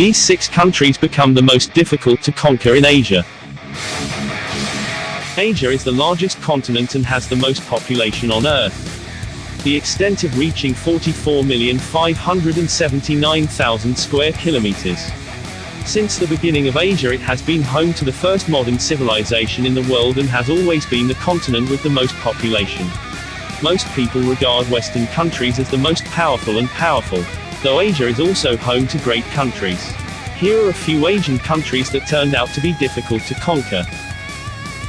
These six countries become the most difficult to conquer in Asia. Asia is the largest continent and has the most population on Earth. The extent of reaching 44,579,000 square kilometers. Since the beginning of Asia it has been home to the first modern civilization in the world and has always been the continent with the most population. Most people regard Western countries as the most powerful and powerful, though Asia is also home to great countries. Here are a few Asian countries that turned out to be difficult to conquer.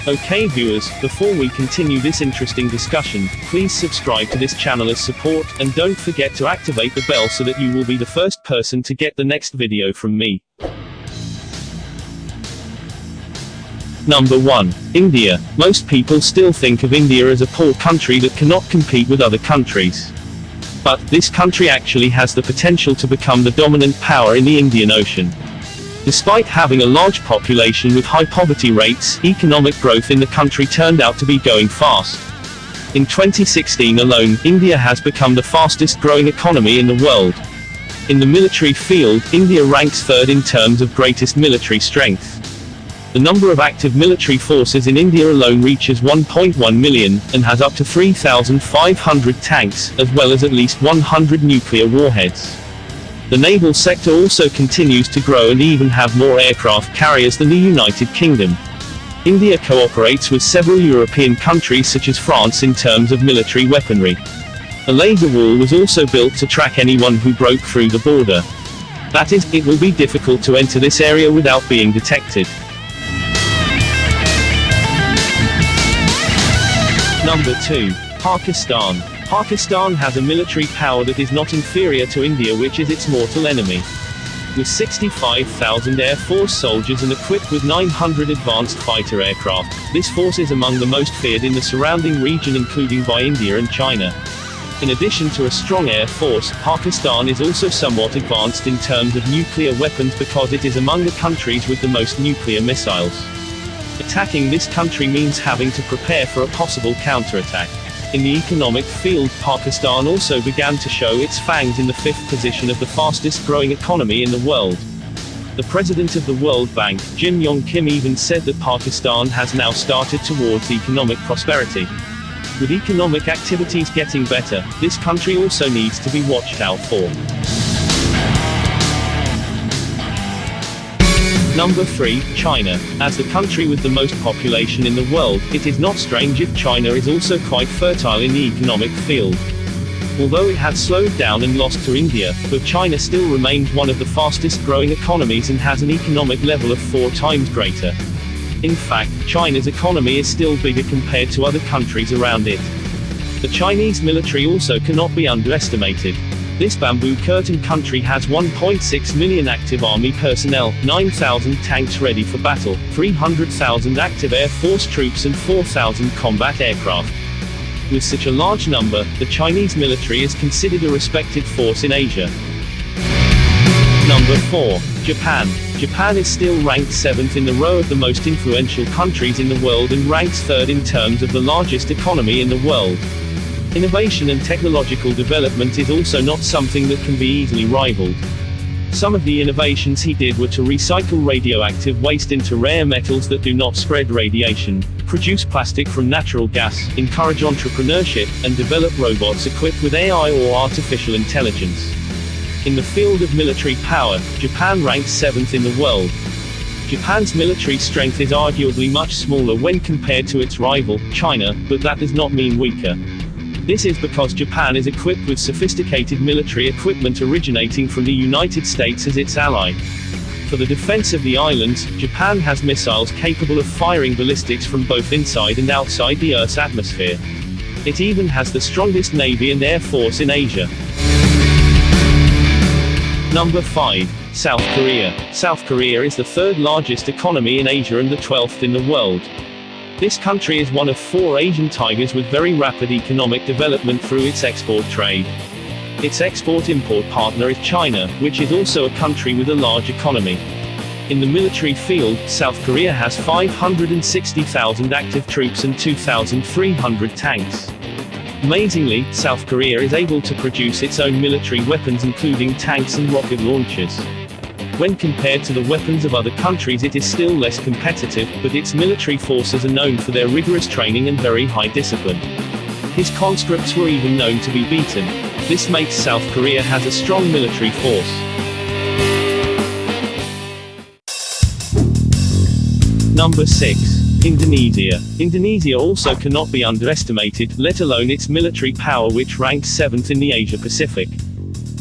Okay viewers, before we continue this interesting discussion, please subscribe to this channel as support, and don't forget to activate the bell so that you will be the first person to get the next video from me. Number 1. India. Most people still think of India as a poor country that cannot compete with other countries. But, this country actually has the potential to become the dominant power in the Indian Ocean. Despite having a large population with high poverty rates, economic growth in the country turned out to be going fast. In 2016 alone, India has become the fastest growing economy in the world. In the military field, India ranks third in terms of greatest military strength. The number of active military forces in India alone reaches 1.1 million, and has up to 3,500 tanks, as well as at least 100 nuclear warheads. The naval sector also continues to grow and even have more aircraft carriers than the United Kingdom. India cooperates with several European countries such as France in terms of military weaponry. A laser wall was also built to track anyone who broke through the border. That is, it will be difficult to enter this area without being detected. Number 2. Pakistan. Pakistan has a military power that is not inferior to India which is its mortal enemy. With 65,000 Air Force soldiers and equipped with 900 advanced fighter aircraft, this force is among the most feared in the surrounding region including by India and China. In addition to a strong air force, Pakistan is also somewhat advanced in terms of nuclear weapons because it is among the countries with the most nuclear missiles. Attacking this country means having to prepare for a possible counterattack. In the economic field, Pakistan also began to show its fangs in the fifth position of the fastest growing economy in the world. The president of the World Bank, Jim Yong Kim even said that Pakistan has now started towards economic prosperity. With economic activities getting better, this country also needs to be watched out for. Number 3, China. As the country with the most population in the world, it is not strange if China is also quite fertile in the economic field. Although it had slowed down and lost to India, but China still remains one of the fastest growing economies and has an economic level of four times greater. In fact, China's economy is still bigger compared to other countries around it. The Chinese military also cannot be underestimated. This bamboo curtain country has 1.6 million active army personnel, 9,000 tanks ready for battle, 300,000 active air force troops and 4,000 combat aircraft. With such a large number, the Chinese military is considered a respected force in Asia. Number 4. Japan. Japan is still ranked 7th in the row of the most influential countries in the world and ranks 3rd in terms of the largest economy in the world. Innovation and technological development is also not something that can be easily rivaled. Some of the innovations he did were to recycle radioactive waste into rare metals that do not spread radiation, produce plastic from natural gas, encourage entrepreneurship, and develop robots equipped with AI or artificial intelligence. In the field of military power, Japan ranks 7th in the world. Japan's military strength is arguably much smaller when compared to its rival, China, but that does not mean weaker. This is because Japan is equipped with sophisticated military equipment originating from the United States as its ally. For the defense of the islands, Japan has missiles capable of firing ballistics from both inside and outside the Earth's atmosphere. It even has the strongest navy and air force in Asia. Number 5. South Korea. South Korea is the third largest economy in Asia and the 12th in the world. This country is one of four Asian tigers with very rapid economic development through its export trade. Its export-import partner is China, which is also a country with a large economy. In the military field, South Korea has 560,000 active troops and 2,300 tanks. Amazingly, South Korea is able to produce its own military weapons including tanks and rocket launchers. When compared to the weapons of other countries it is still less competitive, but its military forces are known for their rigorous training and very high discipline. His conscripts were even known to be beaten. This makes South Korea has a strong military force. Number 6. Indonesia. Indonesia also cannot be underestimated, let alone its military power which ranks 7th in the Asia Pacific.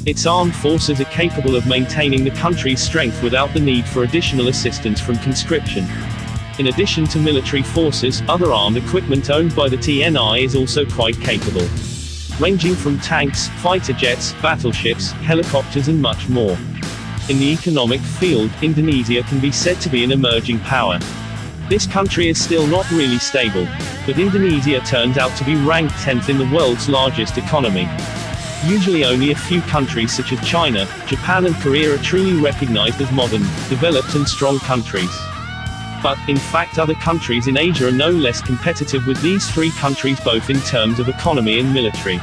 Its armed forces are capable of maintaining the country's strength without the need for additional assistance from conscription. In addition to military forces, other armed equipment owned by the TNI is also quite capable. Ranging from tanks, fighter jets, battleships, helicopters and much more. In the economic field, Indonesia can be said to be an emerging power. This country is still not really stable, but Indonesia turned out to be ranked 10th in the world's largest economy. Usually only a few countries such as China, Japan and Korea are truly recognized as modern, developed and strong countries. But, in fact other countries in Asia are no less competitive with these three countries both in terms of economy and military.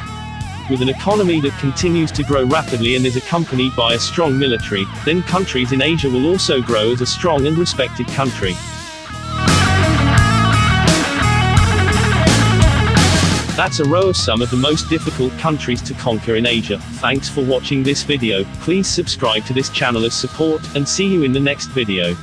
With an economy that continues to grow rapidly and is accompanied by a strong military, then countries in Asia will also grow as a strong and respected country. That's a row of some of the most difficult countries to conquer in Asia. Thanks for watching this video, please subscribe to this channel as support, and see you in the next video.